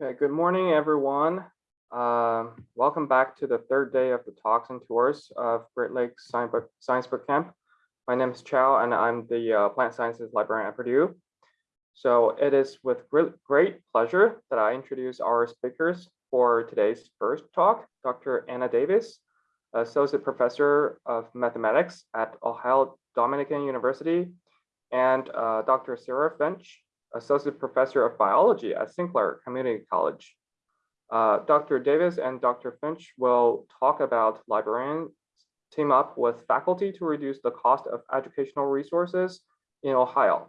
Okay, good morning, everyone. Um, welcome back to the third day of the talks and tours of Great Lakes Science Boot, Camp. My name is Chow and I'm the uh, plant sciences librarian at Purdue. So it is with great, great pleasure that I introduce our speakers for today's first talk, Dr. Anna Davis, Associate Professor of Mathematics at Ohio Dominican University, and uh, Dr. Sarah Finch, Associate Professor of Biology at Sinclair Community College. Uh, Dr. Davis and Dr. Finch will talk about librarians team up with faculty to reduce the cost of educational resources in Ohio.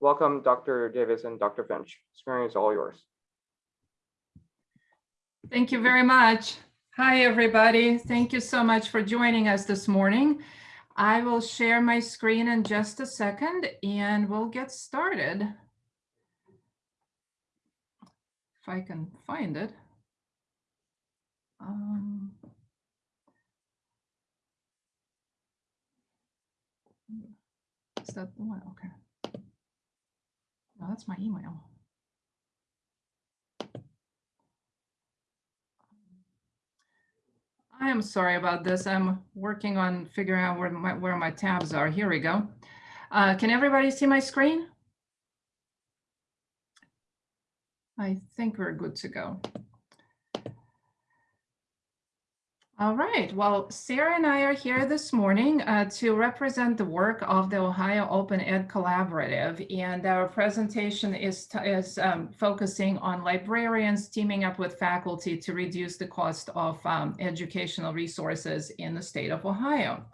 Welcome, Dr. Davis and Dr. Finch. Screen is all yours. Thank you very much. Hi, everybody. Thank you so much for joining us this morning. I will share my screen in just a second and we'll get started. If I can find it. Um, is that the one? Okay. No, that's my email. I am sorry about this. I'm working on figuring out where my, where my tabs are. Here we go. Uh, can everybody see my screen? I think we're good to go. All right, well, Sarah and I are here this morning uh, to represent the work of the Ohio Open Ed Collaborative. And our presentation is, is um, focusing on librarians teaming up with faculty to reduce the cost of um, educational resources in the state of Ohio.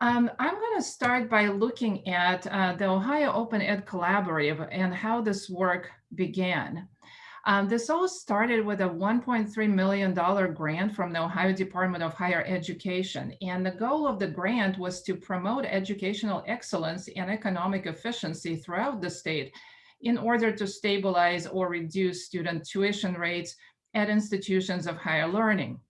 Um, I'm going to start by looking at uh, the Ohio Open Ed Collaborative and how this work began. Um, this all started with a $1.3 million grant from the Ohio Department of Higher Education. And the goal of the grant was to promote educational excellence and economic efficiency throughout the state in order to stabilize or reduce student tuition rates at institutions of higher learning.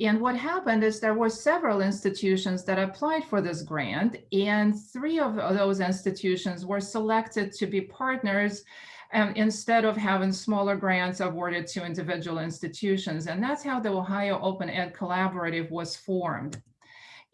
And what happened is there were several institutions that applied for this grant, and three of those institutions were selected to be partners um, instead of having smaller grants awarded to individual institutions. And that's how the Ohio Open Ed Collaborative was formed.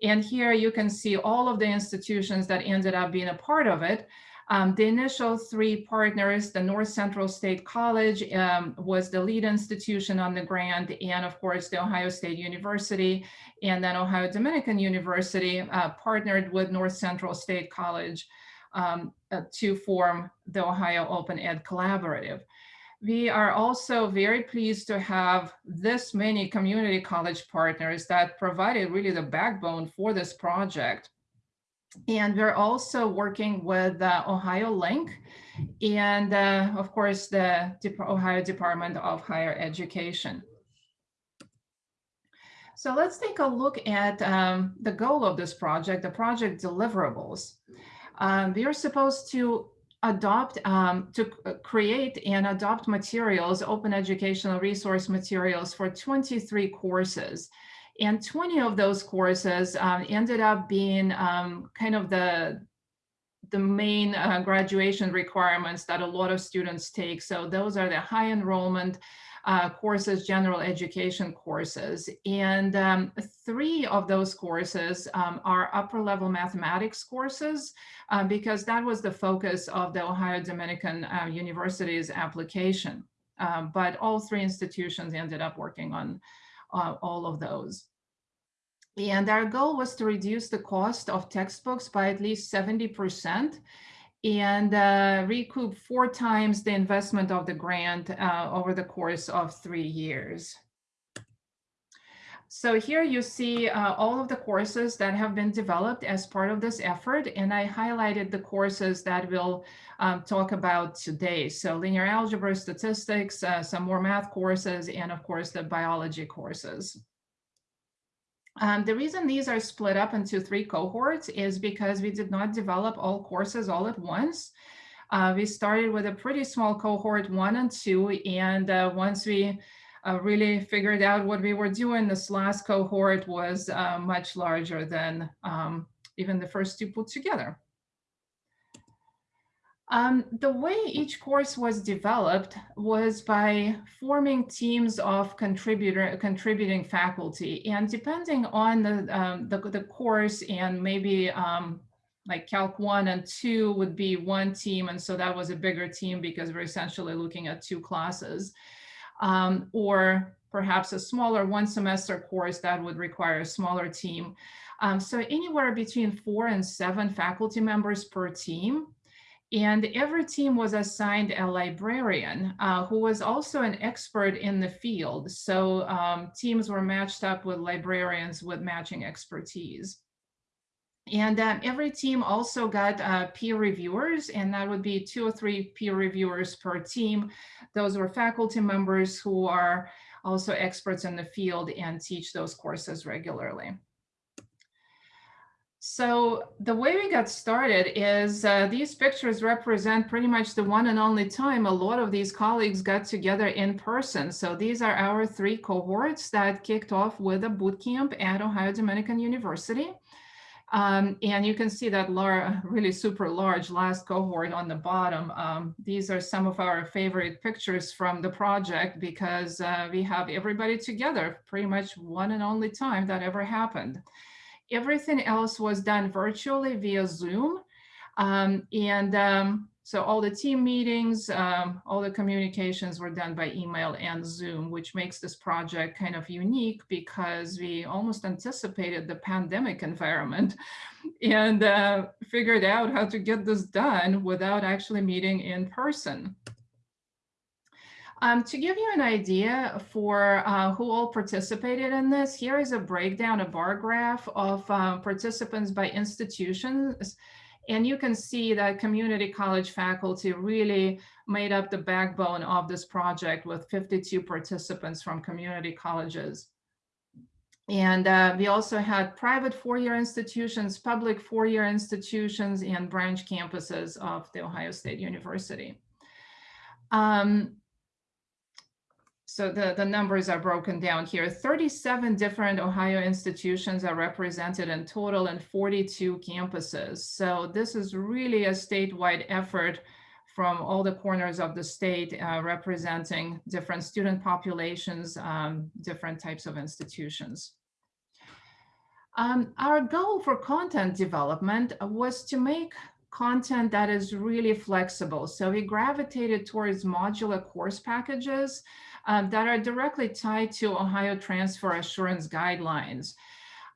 And here you can see all of the institutions that ended up being a part of it. Um, the initial three partners, the North Central State College um, was the lead institution on the grant, and of course the Ohio State University, and then Ohio Dominican University uh, partnered with North Central State College um, uh, to form the Ohio Open Ed Collaborative. We are also very pleased to have this many community college partners that provided really the backbone for this project. And we're also working with uh, Ohio Link and uh, of course the Ohio Department of Higher Education. So let's take a look at um, the goal of this project, the project deliverables um, we are supposed to adopt, um, to uh, create and adopt materials, open educational resource materials for 23 courses. And 20 of those courses um, ended up being um, kind of the, the main uh, graduation requirements that a lot of students take. So those are the high enrollment uh, courses, general education courses. And um, three of those courses um, are upper level mathematics courses uh, because that was the focus of the Ohio Dominican uh, University's application. Um, but all three institutions ended up working on uh, all of those. And our goal was to reduce the cost of textbooks by at least 70% and uh, recoup four times the investment of the grant uh, over the course of three years. So here you see uh, all of the courses that have been developed as part of this effort, and I highlighted the courses that we'll um, talk about today. So linear algebra, statistics, uh, some more math courses, and of course the biology courses. Um, the reason these are split up into three cohorts is because we did not develop all courses all at once. Uh, we started with a pretty small cohort one and two, and uh, once we uh, really figured out what we were doing, this last cohort was uh, much larger than um, even the first two put together. Um, the way each course was developed was by forming teams of contributor contributing faculty, and depending on the um, the, the, course and maybe um, like Calc one and two would be one team, and so that was a bigger team because we're essentially looking at two classes, um, or perhaps a smaller one semester course that would require a smaller team. Um, so anywhere between four and seven faculty members per team. And every team was assigned a librarian uh, who was also an expert in the field. So um, teams were matched up with librarians with matching expertise. And um, every team also got uh, peer reviewers, and that would be two or three peer reviewers per team. Those were faculty members who are also experts in the field and teach those courses regularly. So the way we got started is uh, these pictures represent pretty much the one and only time a lot of these colleagues got together in person. So these are our three cohorts that kicked off with a boot camp at Ohio Dominican University. Um, and you can see that lar really super large last cohort on the bottom. Um, these are some of our favorite pictures from the project because uh, we have everybody together pretty much one and only time that ever happened. Everything else was done virtually via Zoom. Um, and um, so all the team meetings, um, all the communications were done by email and Zoom, which makes this project kind of unique because we almost anticipated the pandemic environment and uh, figured out how to get this done without actually meeting in person. Um, to give you an idea for uh, who all participated in this, here is a breakdown, a bar graph of uh, participants by institutions. And you can see that community college faculty really made up the backbone of this project with 52 participants from community colleges. And uh, we also had private four-year institutions, public four-year institutions, and branch campuses of the Ohio State University. Um, so the, the numbers are broken down here. 37 different Ohio institutions are represented in total and 42 campuses. So this is really a statewide effort from all the corners of the state uh, representing different student populations, um, different types of institutions. Um, our goal for content development was to make content that is really flexible. So we gravitated towards modular course packages um, that are directly tied to Ohio Transfer Assurance Guidelines.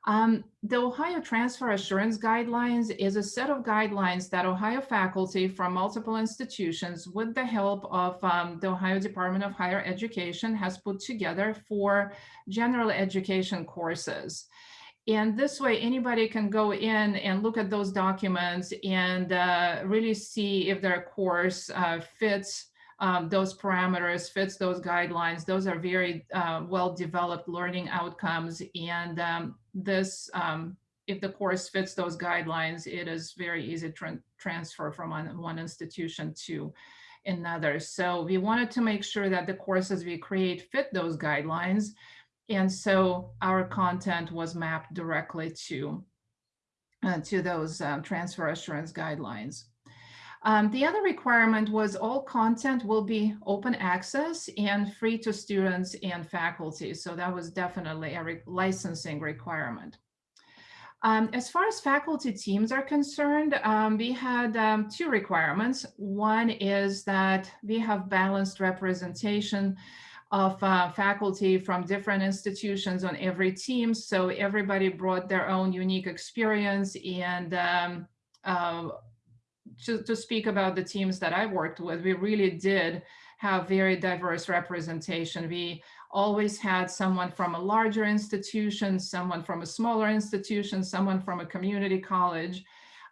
Um, the Ohio Transfer Assurance Guidelines is a set of guidelines that Ohio faculty from multiple institutions with the help of um, the Ohio Department of Higher Education has put together for general education courses. And this way, anybody can go in and look at those documents and uh, really see if their course uh, fits um, those parameters, fits those guidelines. Those are very uh, well-developed learning outcomes. And um, this, um, if the course fits those guidelines, it is very easy to transfer from one, one institution to another. So we wanted to make sure that the courses we create fit those guidelines. And so our content was mapped directly to, uh, to those uh, transfer assurance guidelines. Um, the other requirement was all content will be open access and free to students and faculty. So that was definitely a re licensing requirement. Um, as far as faculty teams are concerned, um, we had um, two requirements. One is that we have balanced representation of uh, faculty from different institutions on every team. So everybody brought their own unique experience and um, uh, to, to speak about the teams that I worked with, we really did have very diverse representation. We always had someone from a larger institution, someone from a smaller institution, someone from a community college.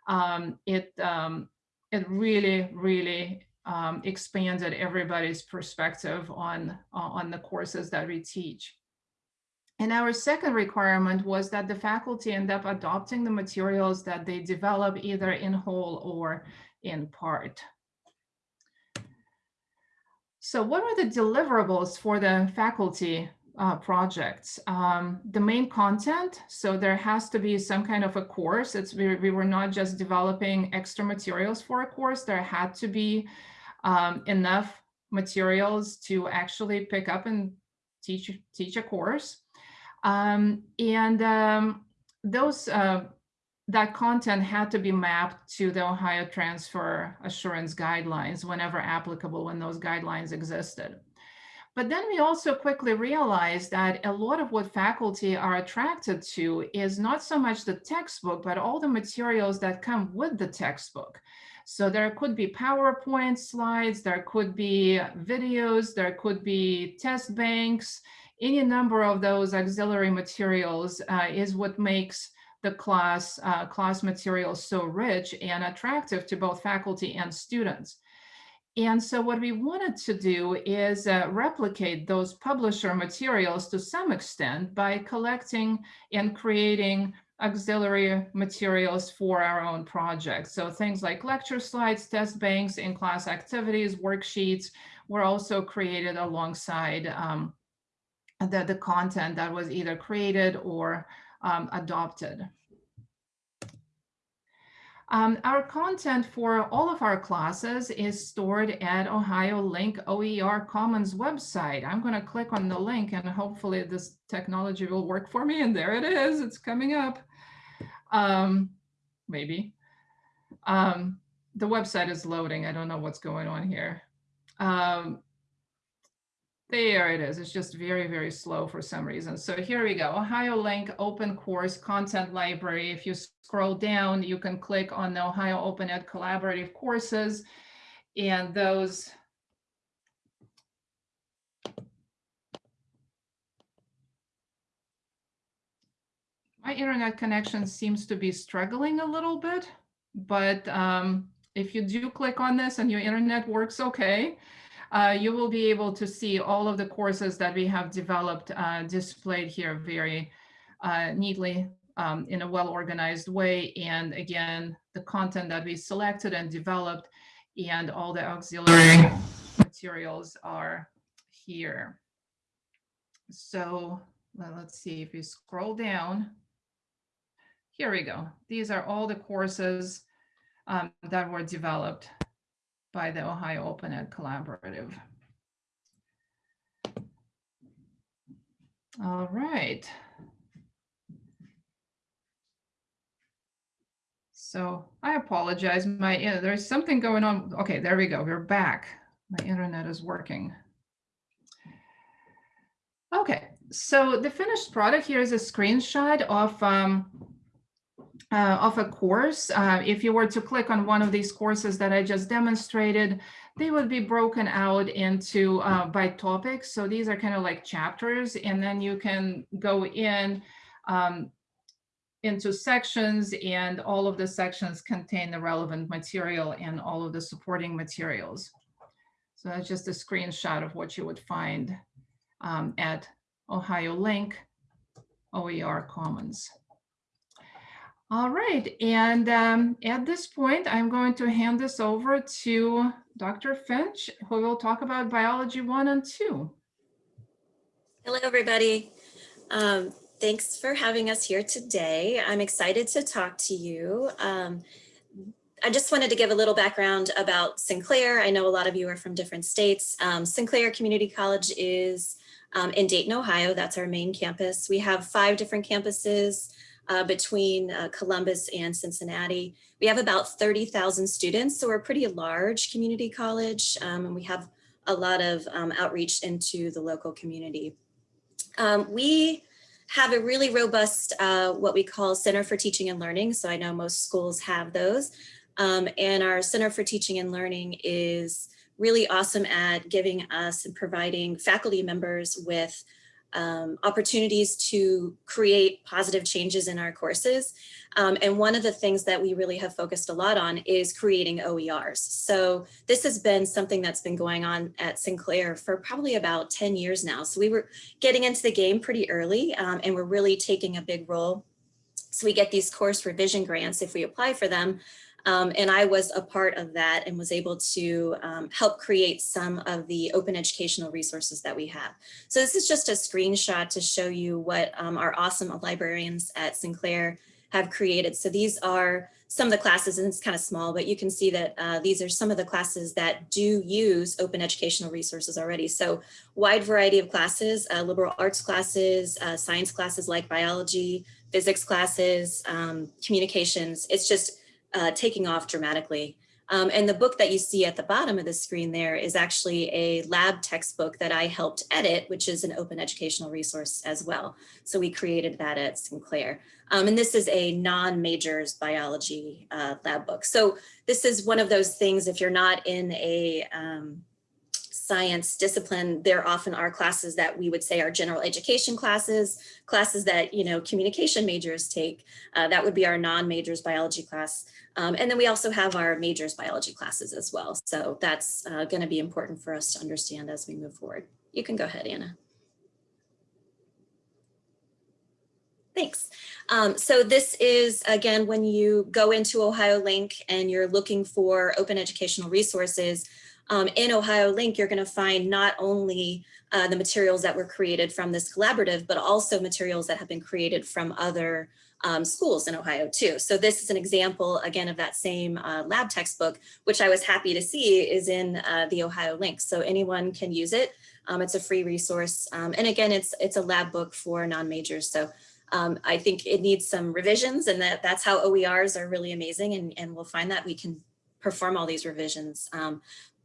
Um, it, um, it really, really um, expanded everybody's perspective on, on the courses that we teach. And our second requirement was that the faculty end up adopting the materials that they develop either in whole or in part. So what are the deliverables for the faculty uh, projects. Um, the main content, so there has to be some kind of a course. It's we, we were not just developing extra materials for a course. There had to be um, enough materials to actually pick up and teach teach a course. Um, and um, those uh, that content had to be mapped to the Ohio Transfer Assurance Guidelines whenever applicable when those guidelines existed. But then we also quickly realized that a lot of what faculty are attracted to is not so much the textbook, but all the materials that come with the textbook. So there could be PowerPoint slides, there could be videos, there could be test banks, any number of those auxiliary materials uh, is what makes the class, uh, class materials so rich and attractive to both faculty and students. And so what we wanted to do is uh, replicate those publisher materials to some extent by collecting and creating auxiliary materials for our own projects. So things like lecture slides, test banks, in-class activities, worksheets were also created alongside um, the, the content that was either created or um, adopted. Um, our content for all of our classes is stored at Ohio Link OER Commons website. I'm going to click on the link and hopefully this technology will work for me. And there it is. It's coming up. Um, maybe. Um, the website is loading. I don't know what's going on here. There it is. It's just very, very slow for some reason. So here we go. Ohio Link Open Course Content Library. If you scroll down, you can click on the Ohio Open Ed Collaborative Courses and those My internet connection seems to be struggling a little bit, but um, if you do click on this and your internet works okay, uh, you will be able to see all of the courses that we have developed uh, displayed here very uh, neatly um, in a well-organized way. And again, the content that we selected and developed and all the auxiliary materials are here. So well, let's see if we scroll down. Here we go. These are all the courses um, that were developed by the Ohio Open Ed Collaborative. All right. So I apologize. My there's something going on. Okay, there we go. We're back. My internet is working. Okay, so the finished product here is a screenshot of um, uh, of a course. Uh, if you were to click on one of these courses that I just demonstrated, they would be broken out into uh, by topics. So these are kind of like chapters, and then you can go in um, into sections, and all of the sections contain the relevant material and all of the supporting materials. So that's just a screenshot of what you would find um, at Ohio Link OER Commons. All right, and um, at this point, I'm going to hand this over to Dr. Finch, who will talk about biology one and two. Hello, everybody. Um, thanks for having us here today. I'm excited to talk to you. Um, I just wanted to give a little background about Sinclair. I know a lot of you are from different states. Um, Sinclair Community College is um, in Dayton, Ohio. That's our main campus. We have five different campuses uh, between uh, Columbus and Cincinnati. We have about 30,000 students, so we're a pretty large community college, um, and we have a lot of um, outreach into the local community. Um, we have a really robust, uh, what we call Center for Teaching and Learning. So I know most schools have those. Um, and our Center for Teaching and Learning is really awesome at giving us and providing faculty members with um, opportunities to create positive changes in our courses. Um, and one of the things that we really have focused a lot on is creating OERs. So this has been something that's been going on at Sinclair for probably about 10 years now. So we were getting into the game pretty early um, and we're really taking a big role. So we get these course revision grants if we apply for them Um, and I was a part of that and was able to um, help create some of the open educational resources that we have. So this is just a screenshot to show you what um, our awesome librarians at Sinclair have created. So these are some of the classes, and it's kind of small, but you can see that uh, these are some of the classes that do use open educational resources already. So wide variety of classes, uh, liberal arts classes, uh, science classes like biology, physics classes, um, communications. It's just uh, taking off dramatically. Um, and the book that you see at the bottom of the screen there is actually a lab textbook that I helped edit, which is an open educational resource as well. So we created that at Sinclair. Um, and this is a non-majors biology uh, lab book. So this is one of those things, if you're not in a um, science discipline, there often are classes that we would say are general education classes, classes that, you know, communication majors take. Uh, that would be our non-majors biology class. Um, and then we also have our majors biology classes as well. So that's uh, going to be important for us to understand as we move forward. You can go ahead, Anna. Thanks. Um, so this is, again, when you go into Ohio Link and you're looking for open educational resources, um, in Ohio Link, you're going to find not only uh, the materials that were created from this collaborative, but also materials that have been created from other um, schools in Ohio too. So this is an example again of that same uh, lab textbook, which I was happy to see is in uh, the Ohio link. So anyone can use it. Um, it's a free resource. Um, and again, it's it's a lab book for non-majors. So um, I think it needs some revisions and that, that's how OERs are really amazing. And, and we'll find that we can perform all these revisions.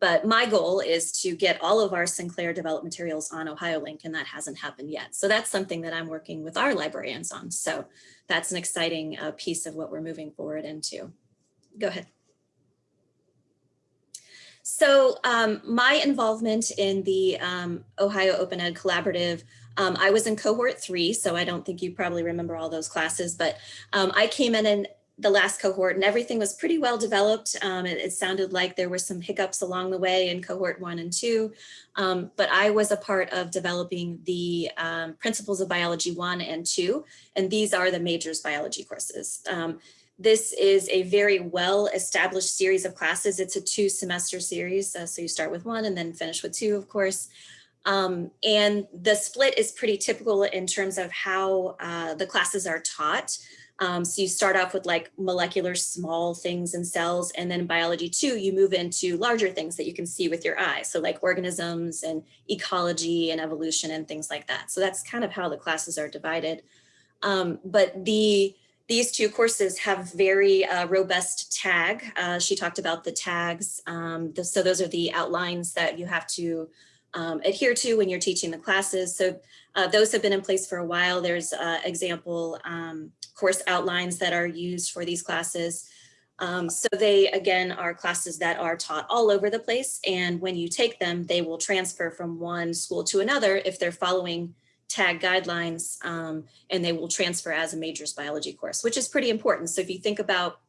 But my goal is to get all of our Sinclair developed materials on OhioLink, and that hasn't happened yet. So that's something that I'm working with our librarians on. So that's an exciting uh, piece of what we're moving forward into. Go ahead. So um, my involvement in the um, Ohio Open Ed Collaborative, um, I was in cohort three, so I don't think you probably remember all those classes, but um, I came in and the last cohort and everything was pretty well developed. Um, it, it, sounded like there were some hiccups along the way in cohort one and two, um, but I was a part of developing the um, principles of biology one and two, and these are the majors biology courses. Um, this is a very well established series of classes. It's a two semester series, uh, so you start with one and then finish with two, of course. Um, and the split is pretty typical in terms of how uh, the classes are taught. Um, so you start off with like molecular small things and cells, and then biology two, you move into larger things that you can see with your eyes. So like organisms and ecology and evolution and things like that. So that's kind of how the classes are divided. Um, but the these two courses have very uh, robust tag. Uh, she talked about the tags. Um, the, so those are the outlines that you have to um, adhere to when you're teaching the classes. So uh, those have been in place for a while. There's uh, example um, course outlines that are used for these classes. Um, so they, again, are classes that are taught all over the place. And when you take them, they will transfer from one school to another if they're following tag guidelines um, and they will transfer as a majors biology course, which is pretty important. So if you think about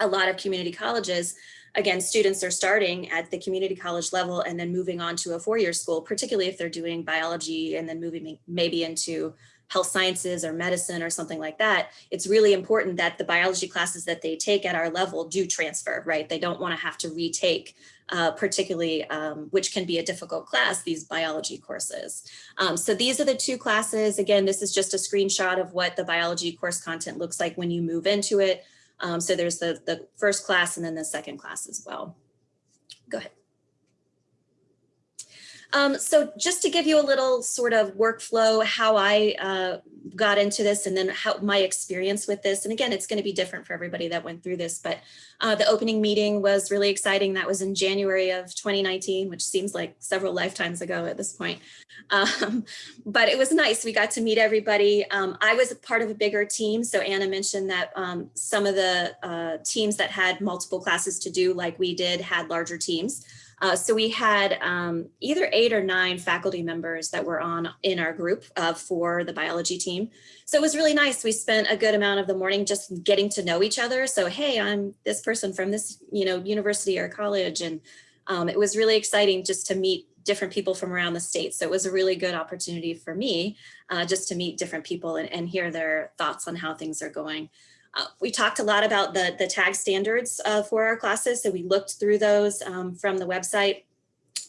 a lot of community colleges, again, students are starting at the community college level and then moving on to a four-year school, particularly if they're doing biology and then moving maybe into health sciences or medicine or something like that, it's really important that the biology classes that they take at our level do transfer, right? They don't want to have to retake, uh, particularly, um, which can be a difficult class, these biology courses. Um, so these are the two classes. Again, this is just a screenshot of what the biology course content looks like when you move into it. Um, so there's the, the first class and then the second class as well. Go ahead. Um, so just to give you a little sort of workflow, how I uh, got into this and then how my experience with this. And again, it's going to be different for everybody that went through this, but uh, the opening meeting was really exciting. That was in January of 2019, which seems like several lifetimes ago at this point. Um, but it was nice. We got to meet everybody. Um, I was a part of a bigger team. So Anna mentioned that um, some of the uh, teams that had multiple classes to do like we did had larger teams. Uh, so we had um, either eight or nine faculty members that were on in our group uh, for the biology team. So it was really nice. We spent a good amount of the morning just getting to know each other. So, hey, I'm this person from this, you know, university or college. And um, it was really exciting just to meet different people from around the state. So it was a really good opportunity for me uh, just to meet different people and, and hear their thoughts on how things are going. Uh, we talked a lot about the, the tag standards uh, for our classes. So we looked through those um, from the website.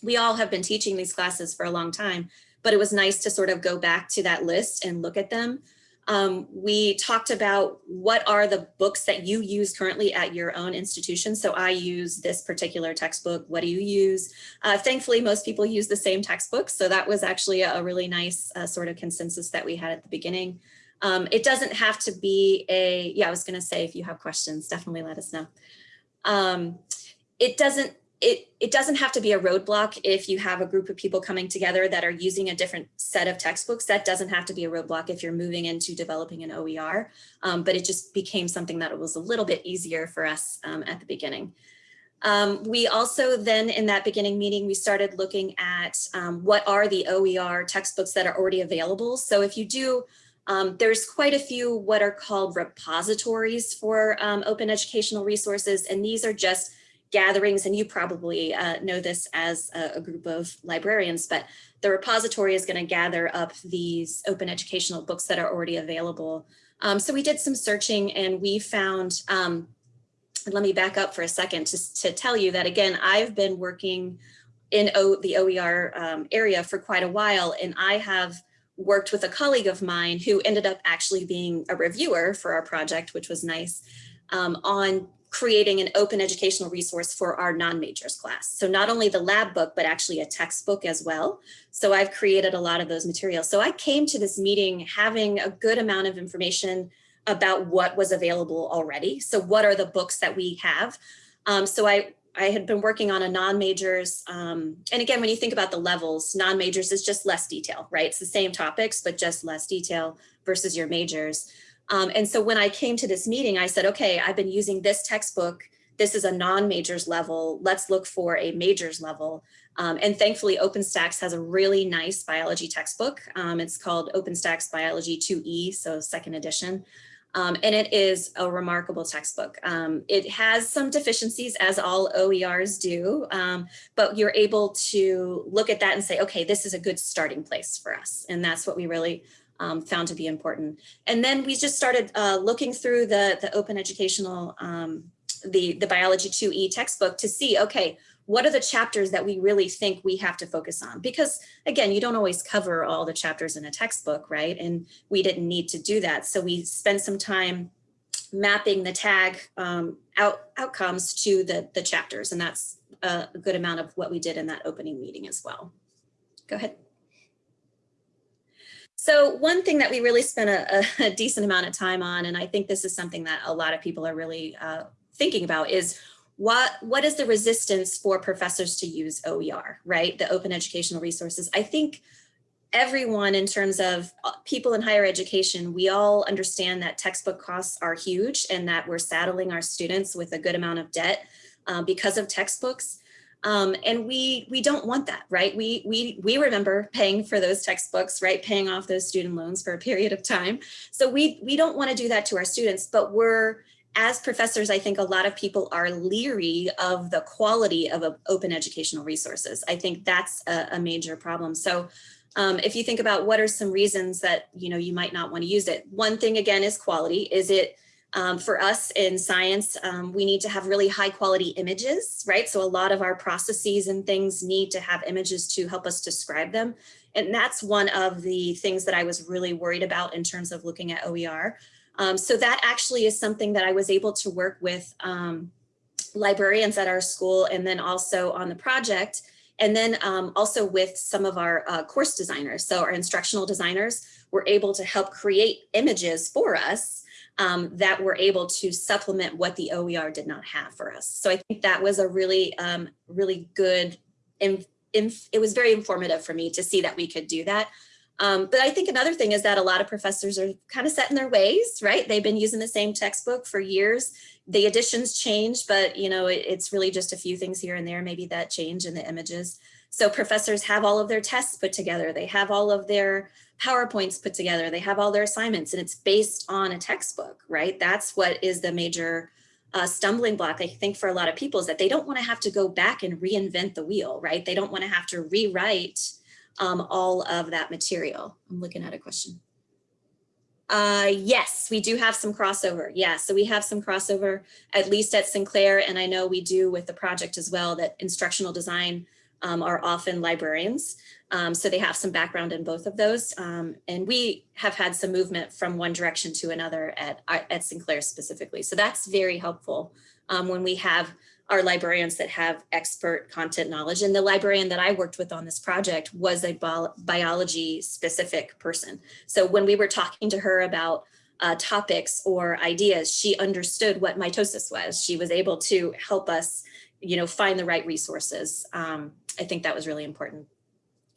We all have been teaching these classes for a long time, but it was nice to sort of go back to that list and look at them. Um, we talked about what are the books that you use currently at your own institution. So I use this particular textbook. What do you use? Uh, thankfully, most people use the same textbook. So that was actually a really nice uh, sort of consensus that we had at the beginning. Um, it doesn't have to be a, yeah, I was gonna say if you have questions, definitely let us know. Um, it doesn't it, it doesn't have to be a roadblock if you have a group of people coming together that are using a different set of textbooks. That doesn't have to be a roadblock if you're moving into developing an OER, um, but it just became something that was a little bit easier for us um, at the beginning. Um, we also then in that beginning meeting, we started looking at um, what are the OER textbooks that are already available. So if you do, um, there's quite a few what are called repositories for um, open educational resources, and these are just gatherings, and you probably uh, know this as a, a, group of librarians, but the repository is going to gather up these open educational books that are already available. Um, so we did some searching and we found, um, let me back up for a second just to tell you that again, I've been working in o, the OER um, area for quite a while and I have worked with a colleague of mine who ended up actually being a reviewer for our project, which was nice, um, on creating an open educational resource for our non-majors class. So not only the lab book, but actually a textbook as well. So I've created a lot of those materials. So I came to this meeting having a good amount of information about what was available already. So what are the books that we have? Um, so I, I had been working on a non-majors, um, and again, when you think about the levels, non-majors is just less detail, right? It's the same topics, but just less detail versus your majors. Um, and so when I came to this meeting, I said, okay, I've been using this textbook. This is a non-majors level. Let's look for a majors level. Um, and thankfully, OpenStax has a really nice biology textbook. Um, it's called OpenStax Biology 2E, so second edition. Um, and it is a remarkable textbook. Um, it has some deficiencies as all OERs do, um, but you're able to look at that and say, okay, this is a good starting place for us. And that's what we really um, found to be important. And then we just started uh, looking through the, the open educational, um, the, the biology 2E textbook to see, okay, what are the chapters that we really think we have to focus on? Because again, you don't always cover all the chapters in a textbook, right? And we didn't need to do that. So we spent some time mapping the tag um, out, outcomes to the, the chapters. And that's a good amount of what we did in that opening meeting as well. Go ahead. So one thing that we really spent a, a, decent amount of time on, and I think this is something that a lot of people are really uh, thinking about is what, what is the resistance for professors to use OER, right? The open educational resources. I think everyone in terms of uh, people in higher education, we all understand that textbook costs are huge and that we're saddling our students with a good amount of debt uh, because of textbooks. Um, and we we don't want that, right? We we we remember paying for those textbooks, right? Paying off those student loans for a period of time. So we we don't want to do that to our students, but we're as professors, I think a lot of people are leery of the quality of open educational resources. I think that's a, a major problem. So um, if you think about what are some reasons that you know you might not want to use it, one thing again is quality. Is it um, for us in science, um, we need to have really high quality images, right? So a lot of our processes and things need to have images to help us describe them. And that's one of the things that I was really worried about in terms of looking at OER. Um, so that actually is something that I was able to work with um, librarians at our school and then also on the project and then um, also with some of our uh, course designers. So our instructional designers were able to help create images for us um, that were able to supplement what the OER did not have for us. So I think that was a really, um, really good, and it was very informative for me to see that we could do that. Um, but I think another thing is that a lot of professors are kind of set in their ways, right? They've been using the same textbook for years. The editions change, but you know, it, it's really just a few things here and there, maybe that change in the images. So professors have all of their tests put together. They have all of their PowerPoints put together. They have all their assignments and it's based on a textbook, right? That's what is the major uh, stumbling block, I think, for a lot of people is that they don't want to have to go back and reinvent the wheel, right? They don't want to have to rewrite um, all of that material. I'm looking at a question. Uh, yes, we do have some crossover. Yeah, so we have some crossover, at least at Sinclair, and I know we do with the project as well, that instructional design um, are often librarians. Um, so they have some background in both of those. Um, and we have had some movement from one direction to another at, at Sinclair specifically. So that's very helpful um, when we have our librarians that have expert content knowledge. And the librarian that I worked with on this project was a bi biology specific person. So when we were talking to her about uh, topics or ideas, she understood what mitosis was. She was able to help us, you know, find the right resources. Um, I think that was really important.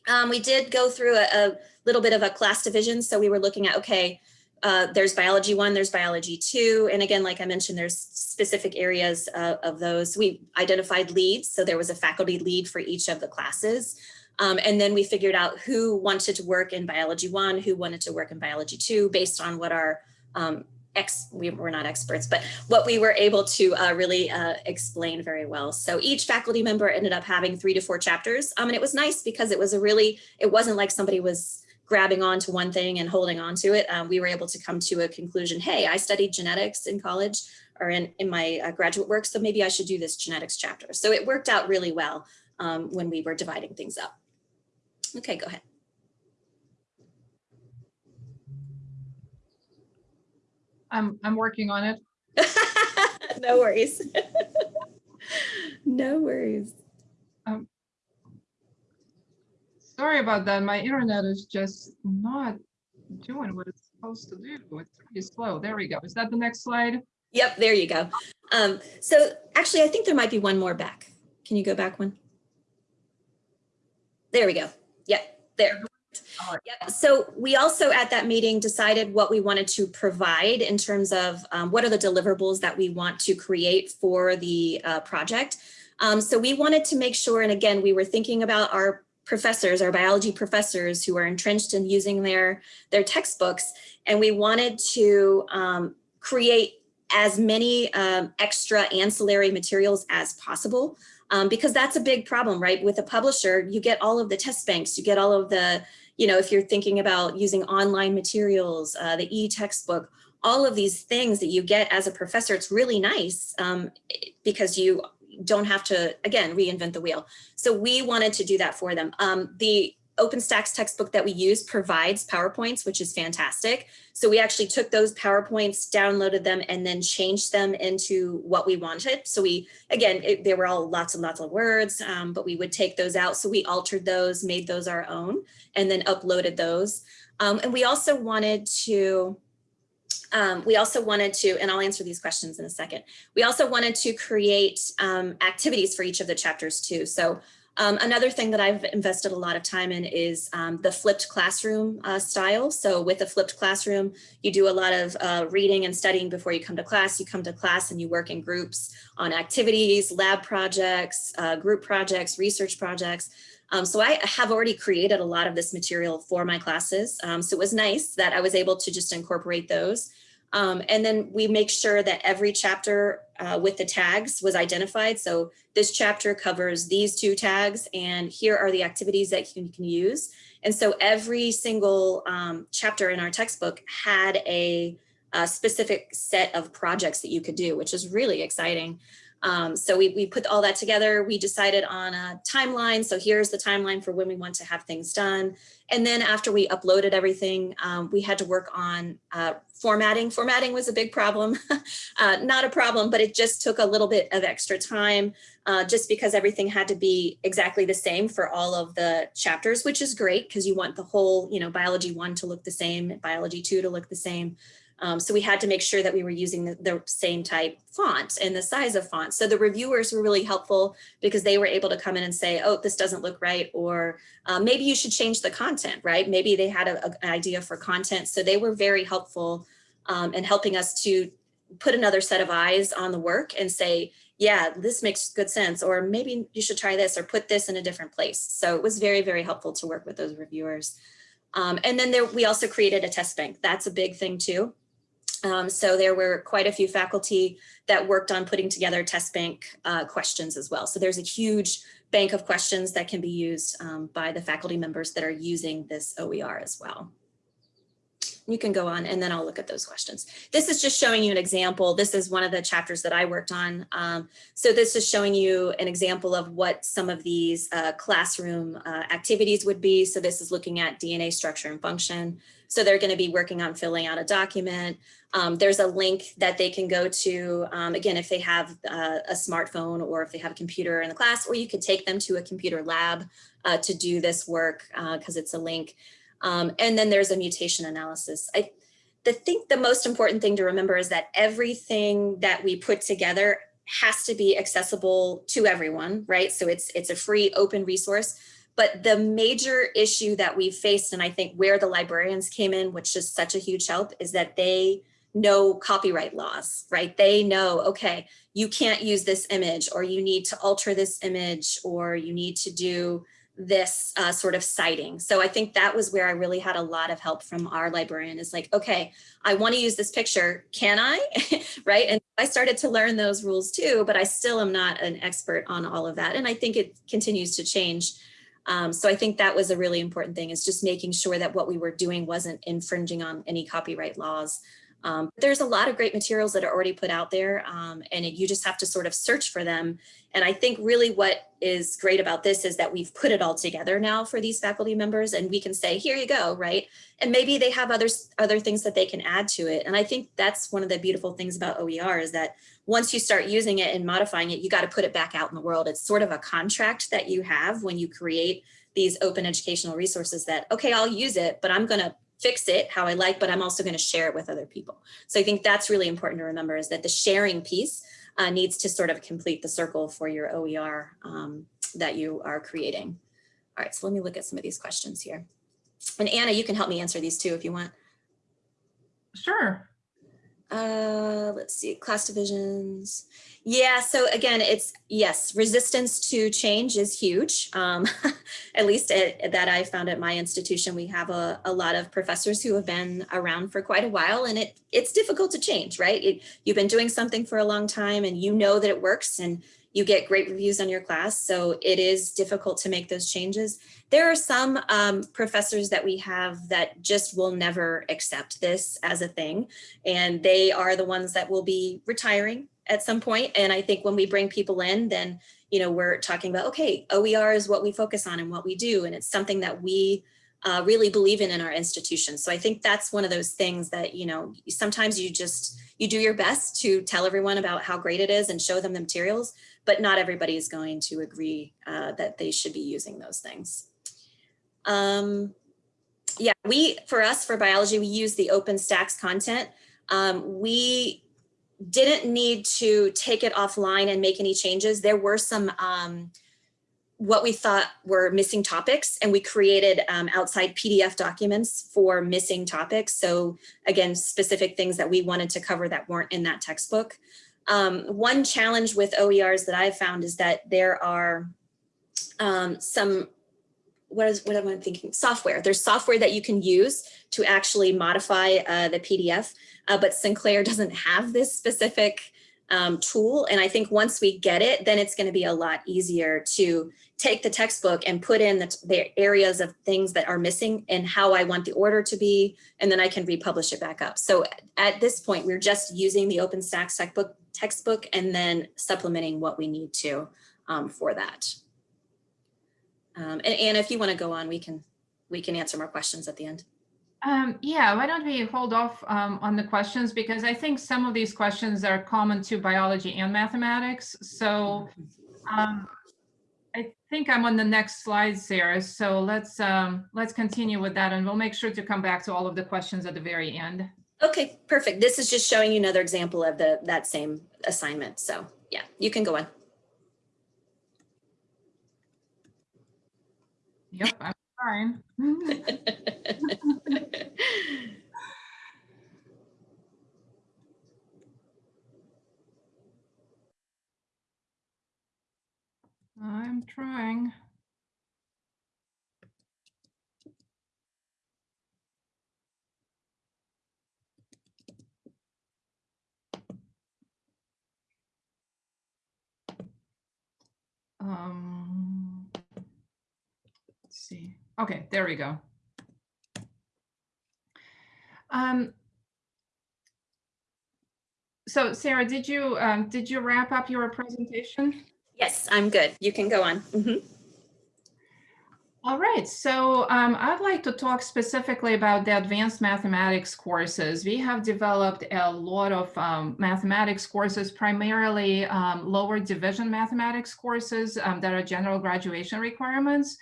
Um, we did go through a, a little bit of a class division. So we were looking at, okay, uh, there's biology one, there's biology two. And again, like I mentioned, there's specific areas uh, of those. We identified leads. So there was a faculty lead for each of the classes. Um, and then we figured out who wanted to work in biology one, who wanted to work in biology two, based on what our um, ex, we were not experts, but what we were able to uh, really uh, explain very well. So each faculty member ended up having three to four chapters. Um, and it was nice because it was a really, it wasn't like somebody was grabbing on to one thing and holding on to it. Um, we were able to come to a conclusion, hey, I studied genetics in college or in, in my uh, graduate work, so maybe I should do this genetics chapter. So it worked out really well um, when we were dividing things up. Okay, go ahead. I'm, I'm working on it. no worries. no worries. Um, sorry about that. My internet is just not doing what it's supposed to do. It's pretty slow. There we go. Is that the next slide? Yep, there you go. Um, so actually, I think there might be one more back. Can you go back one? There we go. Yep, there. Yep. So we also at that meeting decided what we wanted to provide in terms of um, what are the deliverables that we want to create for the uh, project. Um, so we wanted to make sure, and again, we were thinking about our professors, our biology professors who are entrenched in using their, their textbooks, and we wanted to um, create as many um, extra ancillary materials as possible. Um, because that's a big problem, right? With a publisher, you get all of the test banks, you get all of the you know, if you're thinking about using online materials, uh, the e-textbook, all of these things that you get as a professor, it's really nice um, because you don't have to, again, reinvent the wheel. So we wanted to do that for them. Um, the OpenStax textbook that we use provides PowerPoints, which is fantastic. So we actually took those PowerPoints, downloaded them, and then changed them into what we wanted. So we, again, it, they were all lots and lots of words, um, but we would take those out. So we altered those, made those our own, and then uploaded those. Um, and we also wanted to, um, we also wanted to, and I'll answer these questions in a second. We also wanted to create um, activities for each of the chapters too. So um, another thing that I've invested a lot of time in is um, the flipped classroom uh, style. So with a flipped classroom, you do a lot of uh, reading and studying before you come to class. You come to class and you work in groups on activities, lab projects, uh, group projects, research projects. Um, so I have already created a lot of this material for my classes. Um, so it was nice that I was able to just incorporate those. Um, and then we make sure that every chapter uh, with the tags was identified. So this chapter covers these two tags and here are the activities that you can use. And so every single um, chapter in our textbook had a, a, specific set of projects that you could do, which is really exciting. Um, so we, we put all that together. We decided on a timeline. So here's the timeline for when we want to have things done. And then after we uploaded everything, um, we had to work on uh, formatting. Formatting was a big problem, uh, not a problem, but it just took a little bit of extra time uh, just because everything had to be exactly the same for all of the chapters, which is great because you want the whole, you know, biology one to look the same, biology two to look the same. Um, so we had to make sure that we were using the, the, same type font and the size of font. So the reviewers were really helpful because they were able to come in and say, oh, this doesn't look right, or uh, maybe you should change the content, right? Maybe they had a, a, an idea for content. So they were very helpful um, in helping us to put another set of eyes on the work and say, yeah, this makes good sense, or maybe you should try this or put this in a different place. So it was very, very helpful to work with those reviewers. Um, and then there, we also created a test bank. That's a big thing too. Um, so there were quite a few faculty that worked on putting together test bank uh, questions as well. So there's a huge bank of questions that can be used um, by the faculty members that are using this OER as well. You can go on and then I'll look at those questions. This is just showing you an example. This is one of the chapters that I worked on. Um, so this is showing you an example of what some of these uh, classroom uh, activities would be. So this is looking at DNA structure and function. So they're going to be working on filling out a document. Um, there's a link that they can go to, um, again, if they have uh, a smartphone or if they have a computer in the class, or you could take them to a computer lab uh, to do this work because it's a link. Um, and then there's a mutation analysis. I the think the most important thing to remember is that everything that we put together has to be accessible to everyone, right? So it's it's a free open resource. But the major issue that we've faced, and I think where the librarians came in, which is such a huge help, is that they know copyright laws, right? They know, okay, you can't use this image or you need to alter this image or you need to do this uh, sort of citing. So I think that was where I really had a lot of help from our librarian is like, okay, I want to use this picture. Can I? right. And I started to learn those rules too, but I still am not an expert on all of that. And I think it continues to change. Um, so I think that was a really important thing is just making sure that what we were doing wasn't infringing on any copyright laws. Um, there's a lot of great materials that are already put out there um, and you just have to sort of search for them. And I think really what is great about this is that we've put it all together now for these faculty members and we can say, here you go, right? And maybe they have others, other things that they can add to it. And I think that's one of the beautiful things about OER is that once you start using it and modifying it, you got to put it back out in the world. It's sort of a contract that you have when you create these open educational resources that, okay, I'll use it, but I'm going to fix it how I like, but I'm also going to share it with other people. So I think that's really important to remember is that the sharing piece uh, needs to sort of complete the circle for your OER um, that you are creating. All right, so let me look at some of these questions here. And Anna, you can help me answer these too if you want. Sure. Uh, let's see, class divisions. Yeah, so again, it's yes, resistance to change is huge. Um, at least at, that I found at my institution, we have a, a lot of professors who have been around for quite a while and it it's difficult to change, right? It, you've been doing something for a long time and you know that it works and you get great reviews on your class. So it is difficult to make those changes. There are some um, professors that we have that just will never accept this as a thing. And they are the ones that will be retiring at some point. And I think when we bring people in, then, you know, we're talking about, okay, OER is what we focus on and what we do. And it's something that we uh, really believe in in our institution. So I think that's one of those things that, you know, sometimes you just, you do your best to tell everyone about how great it is and show them the materials, but not everybody is going to agree uh, that they should be using those things. Um, yeah, we, for us, for biology, we use the OpenStax content. Um, we didn't need to take it offline and make any changes. There were some um, what we thought were missing topics and we created um, outside PDF documents for missing topics. So again, specific things that we wanted to cover that weren't in that textbook. Um, one challenge with OERs that I've found is that there are um, some, what is what am I thinking? Software. There's software that you can use to actually modify uh, the PDF, uh, but Sinclair doesn't have this specific um, tool. And I think once we get it, then it's going to be a lot easier to take the textbook and put in the, the, areas of things that are missing and how I want the order to be, and then I can republish it back up. So at this point, we're just using the OpenStax textbook, textbook and then supplementing what we need to um, for that. Um, and Anna, if you want to go on, we can we can answer more questions at the end. Um, yeah, why don't we hold off um, on the questions because I think some of these questions are common to biology and mathematics. So um, I think I'm on the next slide, Sarah. So let's um, let's continue with that and we'll make sure to come back to all of the questions at the very end. Okay, perfect. This is just showing you another example of the that same assignment. So yeah, you can go on. Yep, I'm fine. I'm trying. See. Okay, there we go. Um, so Sarah, did you um, did you wrap up your presentation? Yes, I'm good. You can go on. Mhm. All right, so um, I'd like to talk specifically about the advanced mathematics courses. We have developed a lot of um, mathematics courses, primarily um, lower division mathematics courses um, that are general graduation requirements.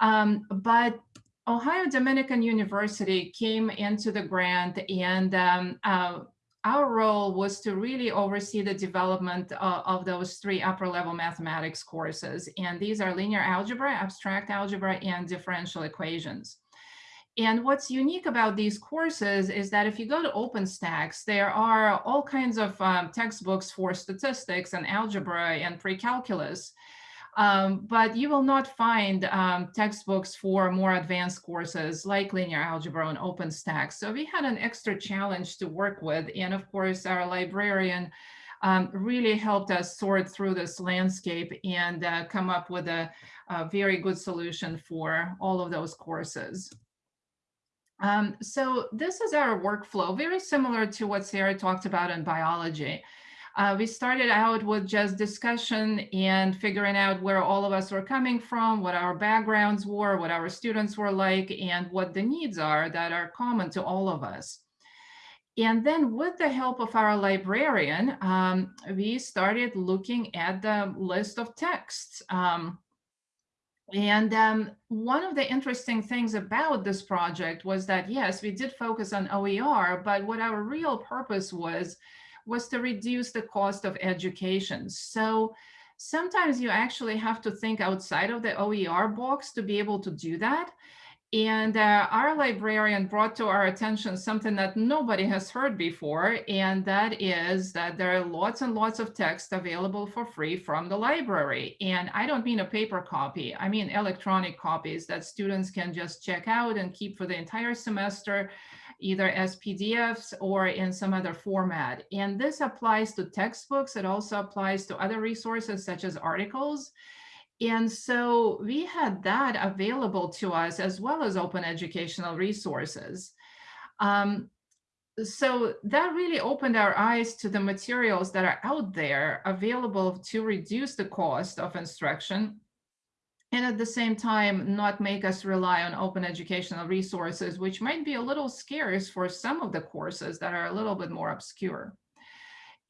Um, but Ohio Dominican University came into the grant and um, uh, our role was to really oversee the development of those three upper level mathematics courses. And these are linear algebra, abstract algebra, and differential equations. And what's unique about these courses is that if you go to OpenStax, there are all kinds of um, textbooks for statistics and algebra and pre-calculus. Um, but you will not find um, textbooks for more advanced courses like linear algebra and OpenStax. So we had an extra challenge to work with. And of course, our librarian um, really helped us sort through this landscape and uh, come up with a, a, very good solution for all of those courses. Um, so this is our workflow, very similar to what Sarah talked about in biology. Uh, we started out with just discussion and figuring out where all of us were coming from, what our backgrounds were, what our students were like, and what the needs are that are common to all of us. And then with the help of our librarian, um, we started looking at the list of texts. Um, and um, one of the interesting things about this project was that, yes, we did focus on OER, but what our real purpose was was to reduce the cost of education. So sometimes you actually have to think outside of the OER box to be able to do that. And uh, our librarian brought to our attention something that nobody has heard before, and that is that there are lots and lots of text available for free from the library. And I don't mean a paper copy, I mean electronic copies that students can just check out and keep for the entire semester either as PDFs or in some other format. And this applies to textbooks. It also applies to other resources such as articles. And so we had that available to us as well as open educational resources. Um, so that really opened our eyes to the materials that are out there available to reduce the cost of instruction and at the same time not make us rely on open educational resources, which might be a little scarce for some of the courses that are a little bit more obscure.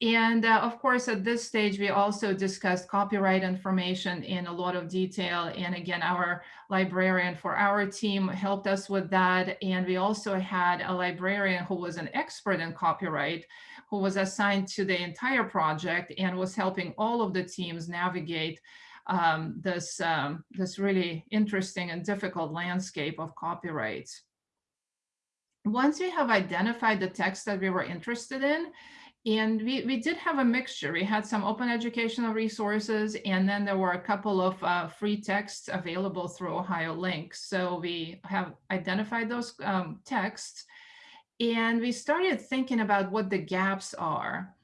And uh, of course, at this stage, we also discussed copyright information in a lot of detail. And again, our librarian for our team helped us with that. And we also had a librarian who was an expert in copyright, who was assigned to the entire project and was helping all of the teams navigate um, this, um, this really interesting and difficult landscape of copyrights. Once we have identified the text that we were interested in, and we, we did have a mixture. We had some open educational resources, and then there were a couple of uh, free texts available through Ohio Links. So we have identified those um, texts, and we started thinking about what the gaps are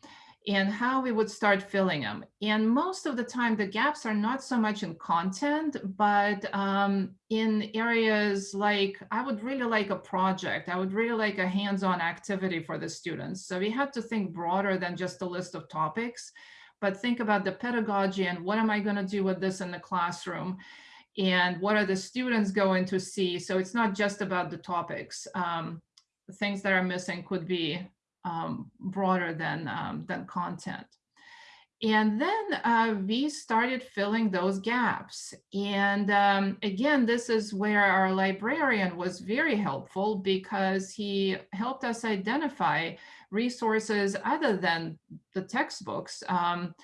and how we would start filling them. And most of the time, the gaps are not so much in content, but um, in areas like, I would really like a project. I would really like a hands-on activity for the students. So we had to think broader than just a list of topics, but think about the pedagogy and what am I gonna do with this in the classroom? And what are the students going to see? So it's not just about the topics. Um, things that are missing could be um, broader than, um, than content. And then uh, we started filling those gaps. And um, again, this is where our librarian was very helpful because he helped us identify resources other than the textbooks. Um,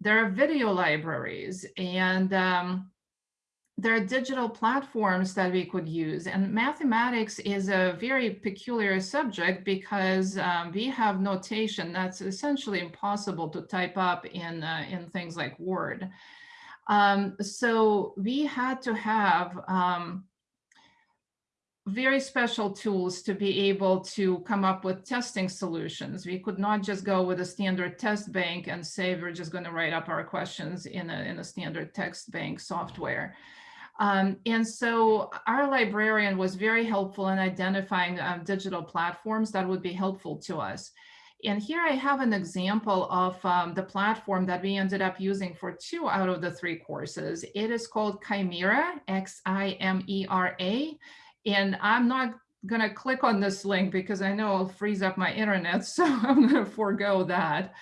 there are video libraries and um, there are digital platforms that we could use and mathematics is a very peculiar subject because um, we have notation that's essentially impossible to type up in uh, in things like word um, so we had to have um, very special tools to be able to come up with testing solutions. We could not just go with a standard test bank and say we're just going to write up our questions in a, in a standard text bank software. Um, and so our librarian was very helpful in identifying um, digital platforms that would be helpful to us. And here I have an example of um, the platform that we ended up using for two out of the three courses. It is called Ximera, X-I-M-E-R-A. And I'm not gonna click on this link because I know I'll freeze up my internet, so I'm gonna forego that.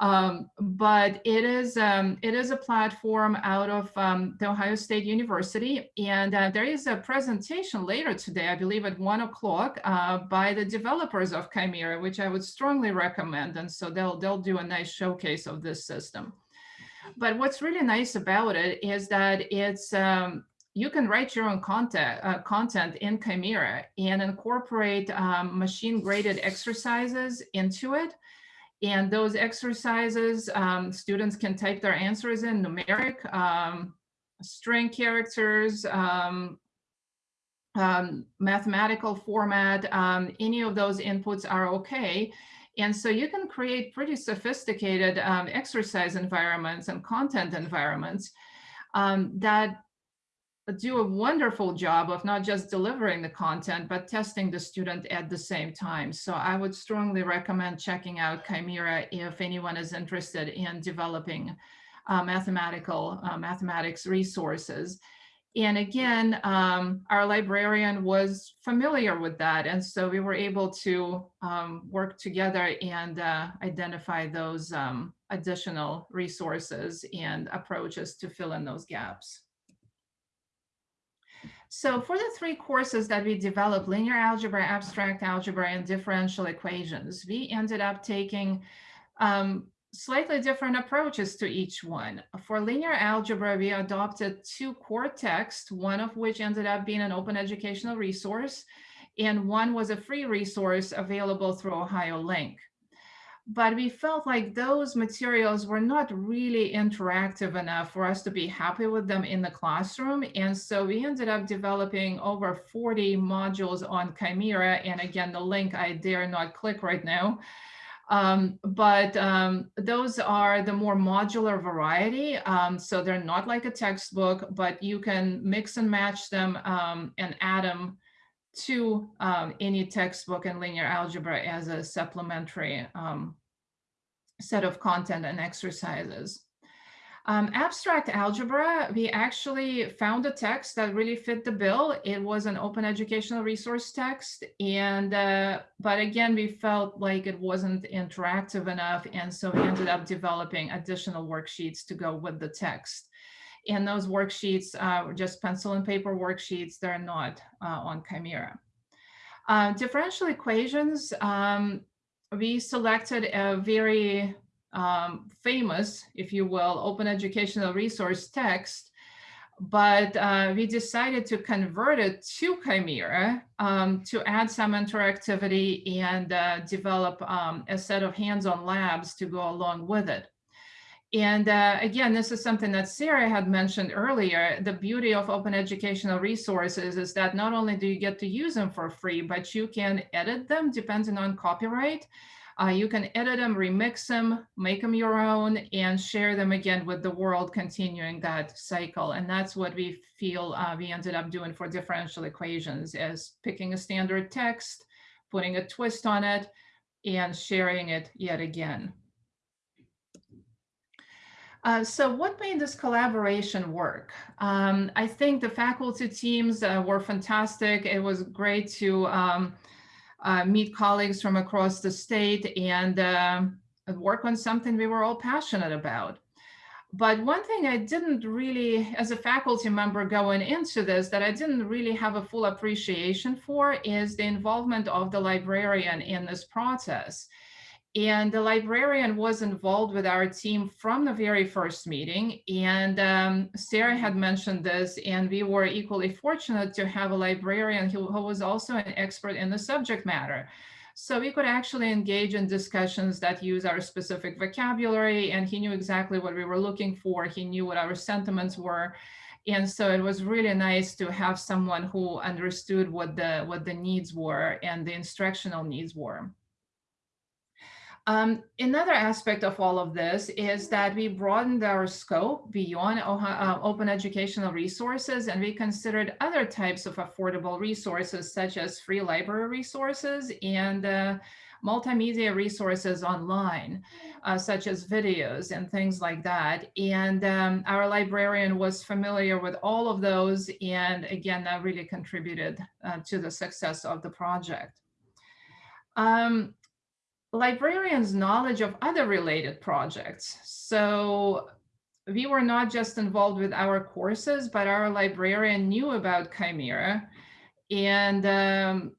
Um, but it is um, it is a platform out of um, the Ohio State University, and uh, there is a presentation later today, I believe at one o'clock, uh, by the developers of Ximera, which I would strongly recommend. And so they'll they'll do a nice showcase of this system. But what's really nice about it is that it's um, you can write your own content, uh, content in Ximera and incorporate um, machine graded exercises into it. And those exercises, um, students can type their answers in numeric, um, string characters, um, um mathematical format, um, any of those inputs are okay. And so you can create pretty sophisticated um, exercise environments and content environments that do a wonderful job of not just delivering the content, but testing the student at the same time. So I would strongly recommend checking out Ximera if anyone is interested in developing uh, mathematical uh, mathematics resources. And again, um, our librarian was familiar with that. And so we were able to um, work together and uh, identify those um, additional resources and approaches to fill in those gaps. So for the three courses that we developed, linear algebra, abstract algebra, and differential equations, we ended up taking um, slightly different approaches to each one. For linear algebra, we adopted two core texts, one of which ended up being an open educational resource, and one was a free resource available through OhioLink but we felt like those materials were not really interactive enough for us to be happy with them in the classroom. And so we ended up developing over 40 modules on Ximera. And again, the link I dare not click right now. Um, but um, those are the more modular variety. Um, so they're not like a textbook, but you can mix and match them um, and add them to um, any textbook in linear algebra as a supplementary um, set of content and exercises. Um, abstract algebra, we actually found a text that really fit the bill. It was an open educational resource text. And, uh, but again, we felt like it wasn't interactive enough. And so we ended up developing additional worksheets to go with the text. And those worksheets uh, just pencil and paper worksheets. They're not uh, on Ximera. Uh, differential equations, um, we selected a very um, famous, if you will, open educational resource text, but uh, we decided to convert it to Ximera um, to add some interactivity and uh, develop um, a set of hands-on labs to go along with it. And uh, again, this is something that Sarah had mentioned earlier. The beauty of open educational resources is that not only do you get to use them for free, but you can edit them depending on copyright. Uh, you can edit them, remix them, make them your own, and share them again with the world, continuing that cycle. And that's what we feel uh, we ended up doing for differential equations is picking a standard text, putting a twist on it, and sharing it yet again. Uh, so what made this collaboration work? Um, I think the faculty teams uh, were fantastic. It was great to um, uh, meet colleagues from across the state and um, work on something we were all passionate about. But one thing I didn't really, as a faculty member going into this, that I didn't really have a full appreciation for is the involvement of the librarian in this process. And the librarian was involved with our team from the very first meeting. And um, Sarah had mentioned this, and we were equally fortunate to have a librarian who, who was also an expert in the subject matter. So we could actually engage in discussions that use our specific vocabulary, and he knew exactly what we were looking for. He knew what our sentiments were. And so it was really nice to have someone who understood what the what the needs were and the instructional needs were. Um, another aspect of all of this is that we broadened our scope beyond uh, open educational resources and we considered other types of affordable resources such as free library resources and uh, multimedia resources online, uh, such as videos and things like that. And um, our librarian was familiar with all of those. And again, that really contributed uh, to the success of the project. Um, librarians' knowledge of other related projects. So we were not just involved with our courses, but our librarian knew about Ximera. And um,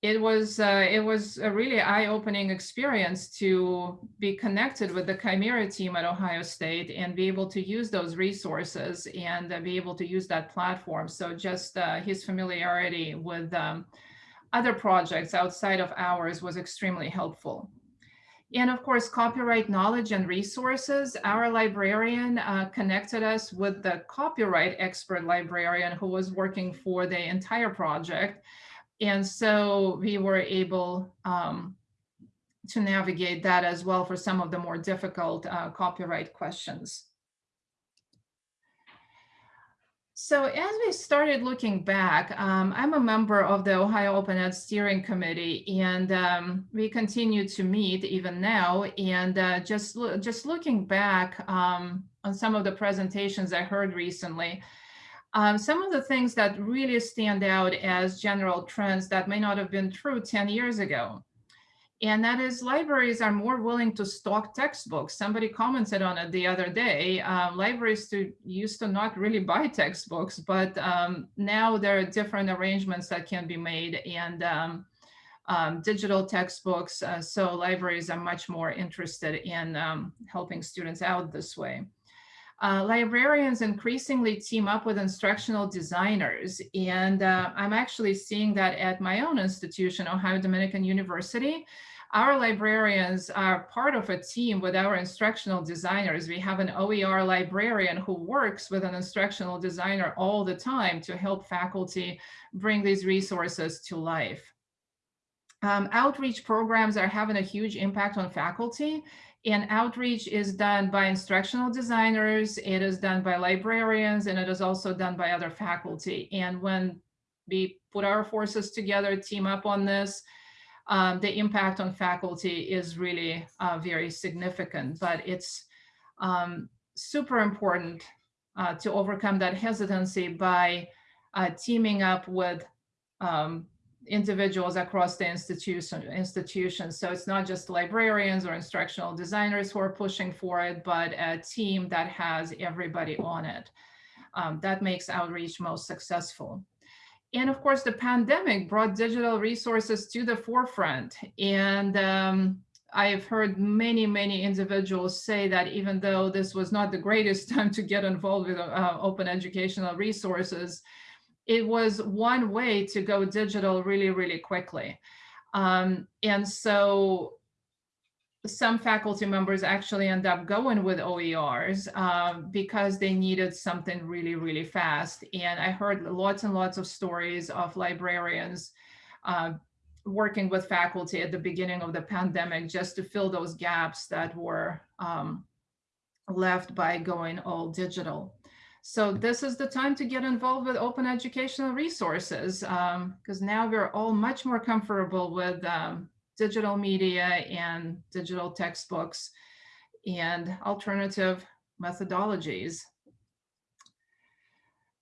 it was uh, it was a really eye-opening experience to be connected with the Ximera team at Ohio State and be able to use those resources and be able to use that platform. So just uh, his familiarity with um, other projects outside of ours was extremely helpful. And of course, copyright knowledge and resources. Our librarian uh, connected us with the copyright expert librarian who was working for the entire project and so we were able um, to navigate that as well for some of the more difficult uh, copyright questions. So as we started looking back, um, I'm a member of the Ohio Open Ed Steering Committee, and um, we continue to meet even now. And uh, just, just looking back um, on some of the presentations I heard recently, um, some of the things that really stand out as general trends that may not have been true 10 years ago. And that is libraries are more willing to stock textbooks. Somebody commented on it the other day. Uh, libraries to, used to not really buy textbooks, but um, now there are different arrangements that can be made and um, um, digital textbooks. Uh, so libraries are much more interested in um, helping students out this way. Uh, librarians increasingly team up with instructional designers. And uh, I'm actually seeing that at my own institution, Ohio Dominican University. Our librarians are part of a team with our instructional designers. We have an OER librarian who works with an instructional designer all the time to help faculty bring these resources to life. Um, outreach programs are having a huge impact on faculty and outreach is done by instructional designers, it is done by librarians, and it is also done by other faculty. And when we put our forces together, team up on this, um, the impact on faculty is really uh, very significant, but it's um, super important uh, to overcome that hesitancy by uh, teaming up with um, individuals across the institution institutions. So it's not just librarians or instructional designers who are pushing for it, but a team that has everybody on it. Um, that makes outreach most successful. And of course, the pandemic brought digital resources to the forefront. And um, I've heard many, many individuals say that even though this was not the greatest time to get involved with uh, open educational resources, it was one way to go digital really, really quickly. Um, and so some faculty members actually end up going with OERs um, because they needed something really, really fast. And I heard lots and lots of stories of librarians uh, working with faculty at the beginning of the pandemic just to fill those gaps that were um, left by going all digital. So this is the time to get involved with open educational resources because um, now we're all much more comfortable with um, digital media and digital textbooks and alternative methodologies.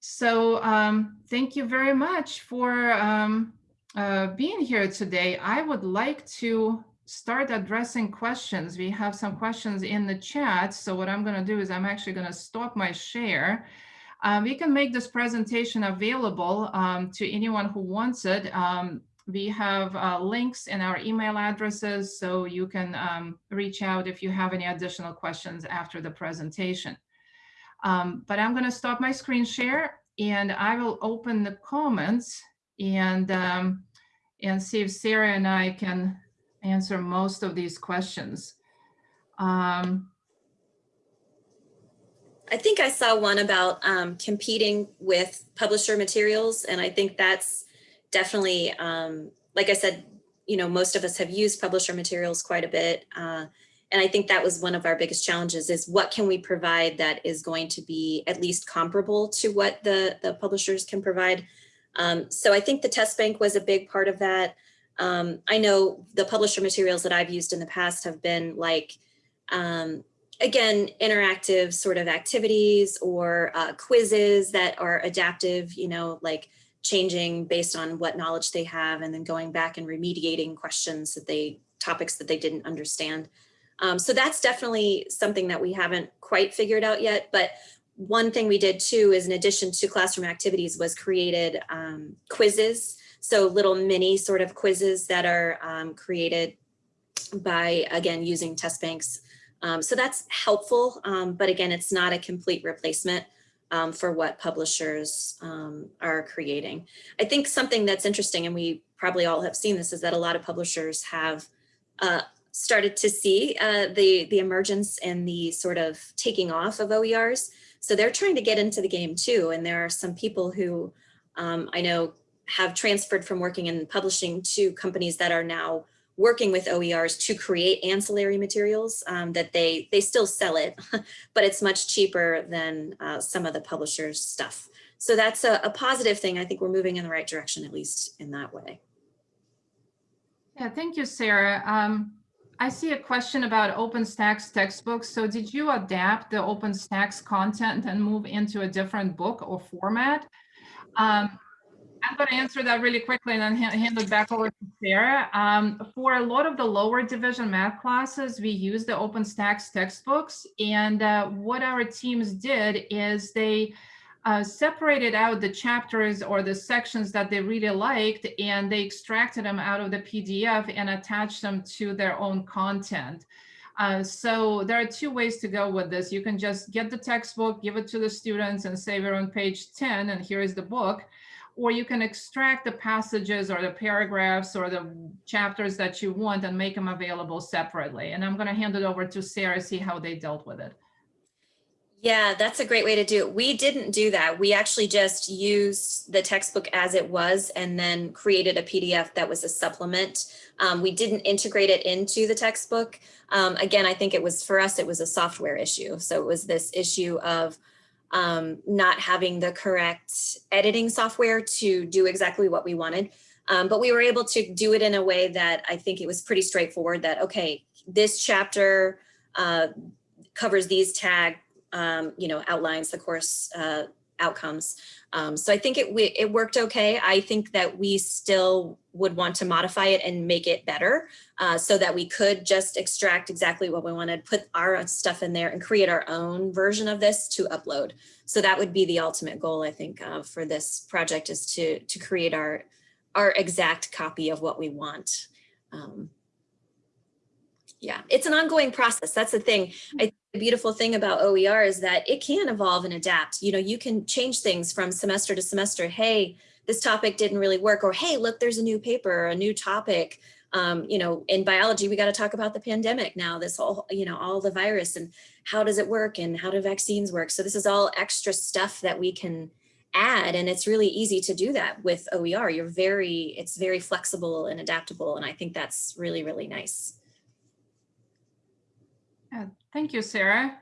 So um, thank you very much for um, uh, being here today. I would like to start addressing questions. We have some questions in the chat. So what I'm going to do is I'm actually going to stop my share. Um, we can make this presentation available um, to anyone who wants it. We have uh, links in our email addresses, so you can um, reach out if you have any additional questions after the presentation. Um, but I'm going to stop my screen share and I will open the comments and um, and see if Sarah and I can answer most of these questions. Um, I think I saw one about um, competing with publisher materials, and I think that's definitely, um, like I said, you know, most of us have used publisher materials quite a bit. Uh, and I think that was one of our biggest challenges is what can we provide that is going to be at least comparable to what the, the publishers can provide. Um, so I think the test bank was a big part of that. Um, I know the publisher materials that I've used in the past have been like, um, again, interactive sort of activities or uh, quizzes that are adaptive, you know, like changing based on what knowledge they have and then going back and remediating questions that they, topics that they didn't understand. Um, so that's definitely something that we haven't quite figured out yet. But one thing we did too is in addition to classroom activities was created um, quizzes. So little mini sort of quizzes that are um, created by, again, using test banks. Um, so that's helpful, um, but again, it's not a complete replacement um, for what publishers um, are creating. I think something that's interesting, and we probably all have seen this, is that a lot of publishers have uh, started to see uh, the, the emergence and the sort of taking off of OERs. So they're trying to get into the game too. And there are some people who um, I know have transferred from working in publishing to companies that are now working with OERs to create ancillary materials um, that they, they still sell it, but it's much cheaper than uh, some of the publishers stuff. So that's a, a positive thing. I think we're moving in the right direction, at least in that way. Yeah, thank you, Sarah. Um, I see a question about OpenStax textbooks. So did you adapt the OpenStax content and move into a different book or format? Um, I'm going to answer that really quickly and then hand it back over to Sarah. Um, for a lot of the lower division math classes, we use the OpenStax textbooks. And uh, what our teams did is they uh, separated out the chapters or the sections that they really liked and they extracted them out of the PDF and attached them to their own content. Uh, so there are two ways to go with this. You can just get the textbook, give it to the students and say we're on page 10 and here is the book. Or you can extract the passages or the paragraphs or the chapters that you want and make them available separately. And I'm going to hand it over to Sarah, see how they dealt with it. Yeah, that's a great way to do it. We didn't do that. We actually just used the textbook as it was and then created a PDF that was a supplement. Um, we didn't integrate it into the textbook. Um, again, I think it was for us, it was a software issue. So it was this issue of um, not having the correct editing software to do exactly what we wanted. Um, but we were able to do it in a way that I think it was pretty straightforward that, okay, this chapter uh, covers these tag um, you know, outlines the course uh, outcomes. Um, so I think it, we, it worked okay. I think that we still would want to modify it and make it better uh, so that we could just extract exactly what we wanted, put our stuff in there and create our own version of this to upload. So that would be the ultimate goal, I think, uh, for this project is to, to create our, our exact copy of what we want. Um, yeah, it's an ongoing process. That's the thing. I the beautiful thing about OER is that it can evolve and adapt. You know, you can change things from semester to semester. Hey, this topic didn't really work or hey, look, there's a new paper, a new topic. Um, you know, in biology, we got to talk about the pandemic now, this whole, you know, all the virus and how does it work and how do vaccines work? So this is all extra stuff that we can add and it's really easy to do that with OER. You're very, it's very flexible and adaptable. And I think that's really, really nice. Thank you, Sarah.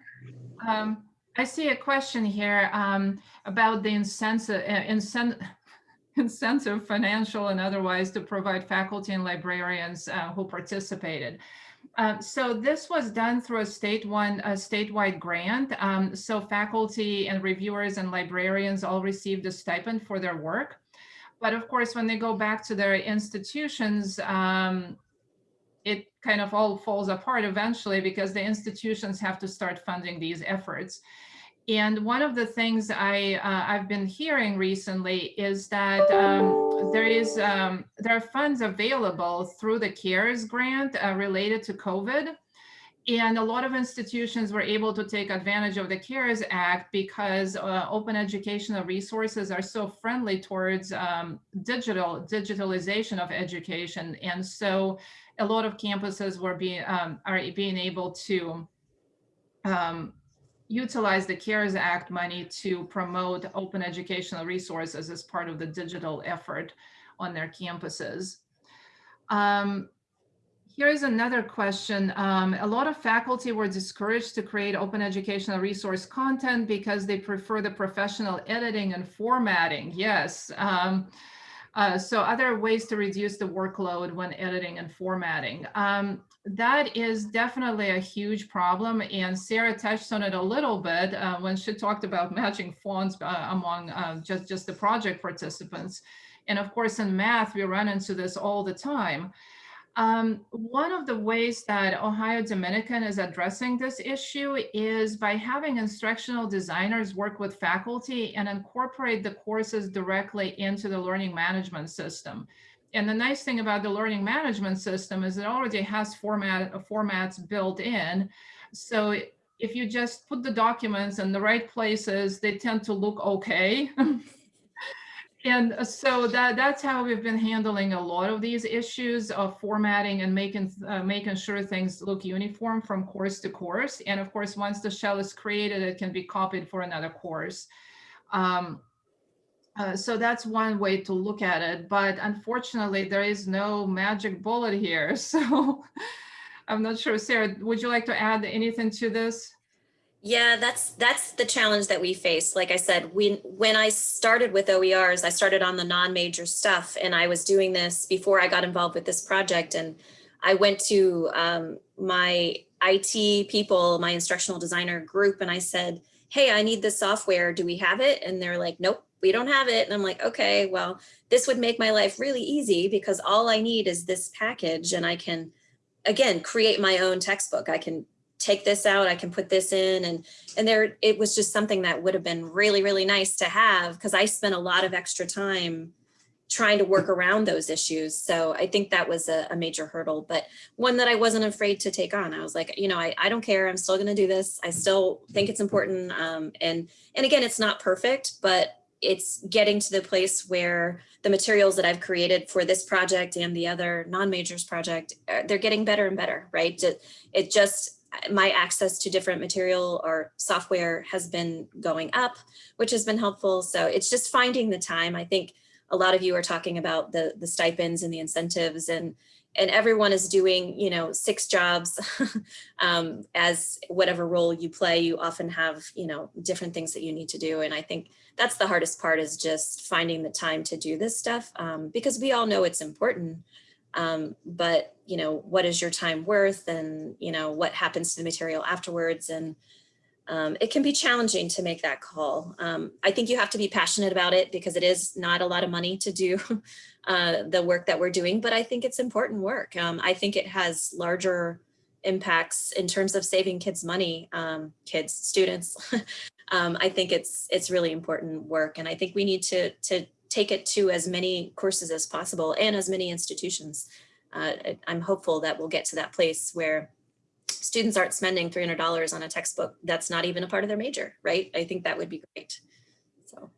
Um, I see a question here um, about the incentive, uh, incent incentive, financial and otherwise, to provide faculty and librarians uh, who participated. Uh, so this was done through a state one, a statewide grant. Um, so faculty and reviewers and librarians all received a stipend for their work. But of course, when they go back to their institutions, um, it kind of all falls apart eventually because the institutions have to start funding these efforts. And one of the things I, uh, I've been hearing recently is that um, there is um, there are funds available through the CARES grant uh, related to COVID. And a lot of institutions were able to take advantage of the CARES Act because uh, open educational resources are so friendly towards um, digital digitalization of education. And so a lot of campuses were being um, are being able to um, utilize the CARES Act money to promote open educational resources as part of the digital effort on their campuses. Um, here is another question. Um, a lot of faculty were discouraged to create open educational resource content because they prefer the professional editing and formatting. Yes. Um, uh, so other ways to reduce the workload when editing and formatting. Um, that is definitely a huge problem. And Sarah touched on it a little bit uh, when she talked about matching fonts uh, among uh, just, just the project participants. And of course, in math, we run into this all the time. Um, one of the ways that Ohio Dominican is addressing this issue is by having instructional designers work with faculty and incorporate the courses directly into the learning management system. And the nice thing about the learning management system is it already has format formats built in. So if you just put the documents in the right places, they tend to look okay. and so that that's how we've been handling a lot of these issues of formatting and making uh, making sure things look uniform from course to course. And of course, once the shell is created, it can be copied for another course. Um, uh, so that's one way to look at it. But unfortunately, there is no magic bullet here. So I'm not sure, Sarah, would you like to add anything to this? Yeah, that's that's the challenge that we face. Like I said, we when I started with OERs, I started on the non-major stuff and I was doing this before I got involved with this project. And I went to um, my IT people, my instructional designer group, and I said, hey, I need this software. Do we have it? And they're like, nope, we don't have it. And I'm like, okay, well, this would make my life really easy because all I need is this package and I can, again, create my own textbook. I can take this out, I can put this in and and there it was just something that would have been really, really nice to have because I spent a lot of extra time trying to work around those issues. So I think that was a, a, major hurdle, but one that I wasn't afraid to take on. I was like, you know, I, I don't care. I'm still going to do this. I still think it's important. Um, and, and again, it's not perfect, but it's getting to the place where the materials that I've created for this project and the other non-majors project, uh, they're getting better and better, right? It, it just, my access to different material or software has been going up, which has been helpful. So it's just finding the time. I think a lot of you are talking about the, the stipends and the incentives and, and everyone is doing, you know, six jobs um, as whatever role you play, you often have, you know, different things that you need to do. And I think that's the hardest part is just finding the time to do this stuff um, because we all know it's important. Um, but, you know, what is your time worth and, you know, what happens to the material afterwards and um, it can be challenging to make that call. Um, I think you have to be passionate about it because it is not a lot of money to do uh, the work that we're doing, but I think it's important work. Um, I think it has larger impacts in terms of saving kids money, um, kids, students. Um, I think it's it's really important work, and I think we need to to take it to as many courses as possible and as many institutions. Uh, I'm hopeful that we'll get to that place where students aren't spending $300 on a textbook that's not even a part of their major, right? I think that would be great. So.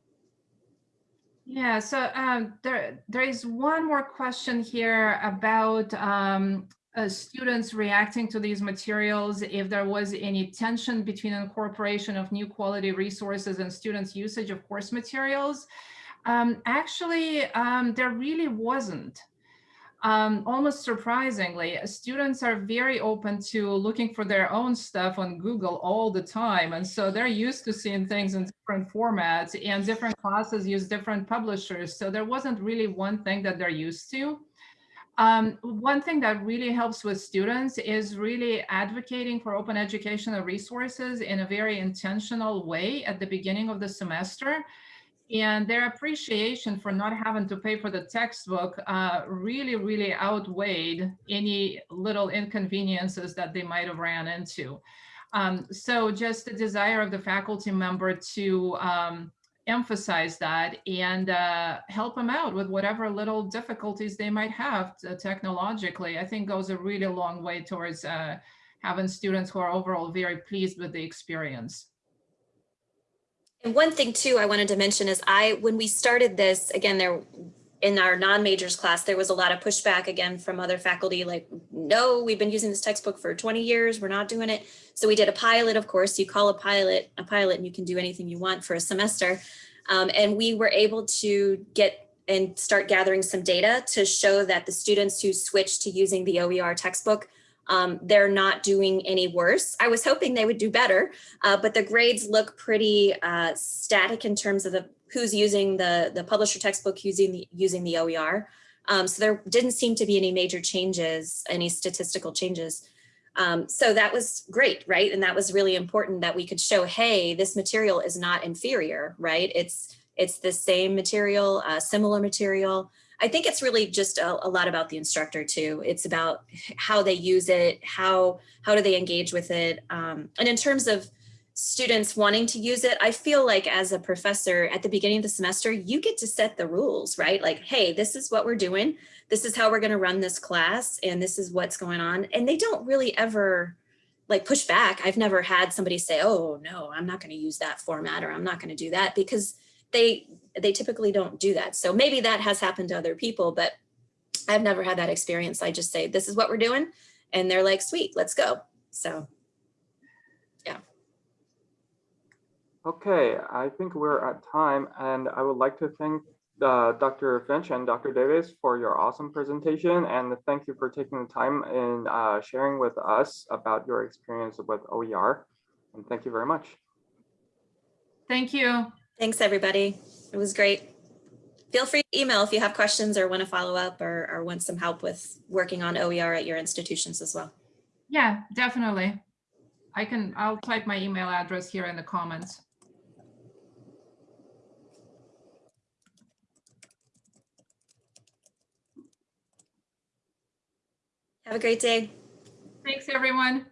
Yeah, so um, there, there is one more question here about um, uh, students reacting to these materials, if there was any tension between incorporation of new quality resources and students' usage of course materials. Um, actually, um, there really wasn't. Um, almost surprisingly, students are very open to looking for their own stuff on Google all the time. And so they're used to seeing things in different formats and different classes use different publishers. So there wasn't really one thing that they're used to. Um, one thing that really helps with students is really advocating for open educational resources in a very intentional way at the beginning of the semester and their appreciation for not having to pay for the textbook uh, really, really outweighed any little inconveniences that they might have ran into. Um, so just the desire of the faculty member to um, emphasize that and uh, help them out with whatever little difficulties they might have technologically, I think goes a really long way towards uh, having students who are overall very pleased with the experience. And one thing too, I wanted to mention is I, when we started this, again, there in our non-majors class, there was a lot of pushback again from other faculty, like, no, we've been using this textbook for 20 years, we're not doing it. So we did a pilot, of course, you call a pilot a pilot and you can do anything you want for a semester. Um, and we were able to get and start gathering some data to show that the students who switched to using the OER textbook, um, they're not doing any worse. I was hoping they would do better, uh, but the grades look pretty uh, static in terms of the who's using the, the publisher textbook using the, using the OER. Um, so there didn't seem to be any major changes, any statistical changes. Um, so that was great, right? And that was really important that we could show, hey, this material is not inferior, right? It's it's the same material, uh, similar material. I think it's really just a, a, lot about the instructor too. It's about how they use it, how how do they engage with it, um, and in terms of students wanting to use it, I feel like as a professor at the beginning of the semester, you get to set the rules, right? Like, hey, this is what we're doing. This is how we're going to run this class, and this is what's going on. And they don't really ever like push back. I've never had somebody say, oh, no, I'm not going to use that format or I'm not going to do that because they they typically don't do that. So maybe that has happened to other people, but I've never had that experience. I just say, this is what we're doing. And they're like, sweet, let's go. So yeah. Okay, I think we're at time and I would like to thank uh, Dr. Finch and Dr. Davis for your awesome presentation and thank you for taking the time in uh, sharing with us about your experience with OER. And thank you very much. Thank you. Thanks, everybody. It was great. Feel free to email if you have questions or want to follow up or, or want some help with working on OER at your institutions as well. Yeah, definitely. I can, I'll type my email address here in the comments. Have a great day. Thanks, everyone.